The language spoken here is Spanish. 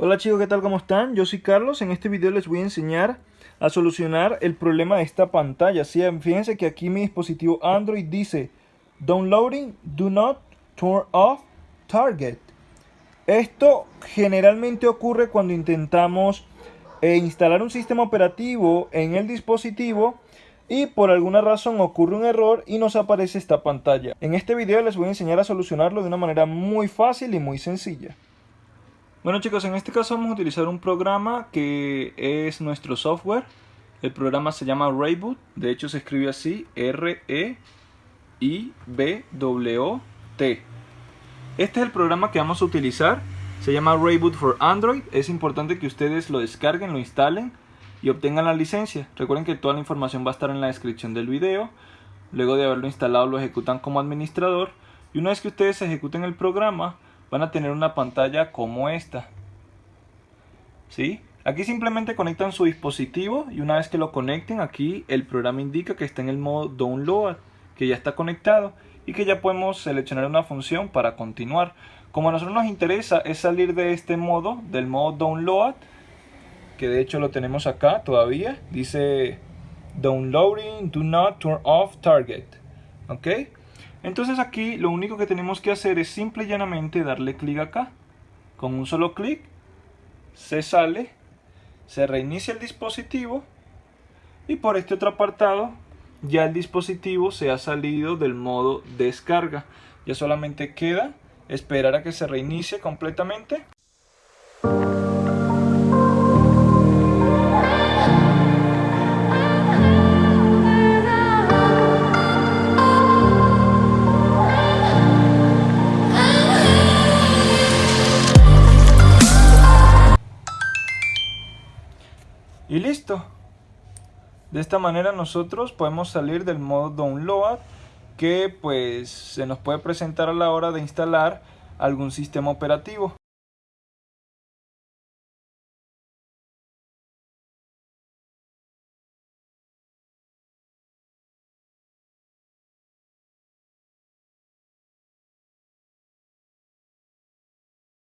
Hola chicos, ¿qué tal? ¿Cómo están? Yo soy Carlos. En este video les voy a enseñar a solucionar el problema de esta pantalla. ¿sí? Fíjense que aquí mi dispositivo Android dice Downloading, do not turn off target. Esto generalmente ocurre cuando intentamos eh, instalar un sistema operativo en el dispositivo y por alguna razón ocurre un error y nos aparece esta pantalla. En este video les voy a enseñar a solucionarlo de una manera muy fácil y muy sencilla. Bueno chicos, en este caso vamos a utilizar un programa que es nuestro software. El programa se llama Rayboot, de hecho se escribe así, R-E-I-B-W-T. Este es el programa que vamos a utilizar, se llama Rayboot for Android. Es importante que ustedes lo descarguen, lo instalen y obtengan la licencia. Recuerden que toda la información va a estar en la descripción del video. Luego de haberlo instalado lo ejecutan como administrador y una vez que ustedes ejecuten el programa van a tener una pantalla como esta. ¿Sí? Aquí simplemente conectan su dispositivo y una vez que lo conecten aquí el programa indica que está en el modo download, que ya está conectado y que ya podemos seleccionar una función para continuar. Como a nosotros nos interesa es salir de este modo, del modo download, que de hecho lo tenemos acá todavía, dice downloading, do not turn off target. ¿Ok? Entonces aquí lo único que tenemos que hacer es simple y llanamente darle clic acá. Con un solo clic se sale, se reinicia el dispositivo y por este otro apartado ya el dispositivo se ha salido del modo descarga. Ya solamente queda esperar a que se reinicie completamente. Y listo. De esta manera nosotros podemos salir del modo download que pues se nos puede presentar a la hora de instalar algún sistema operativo.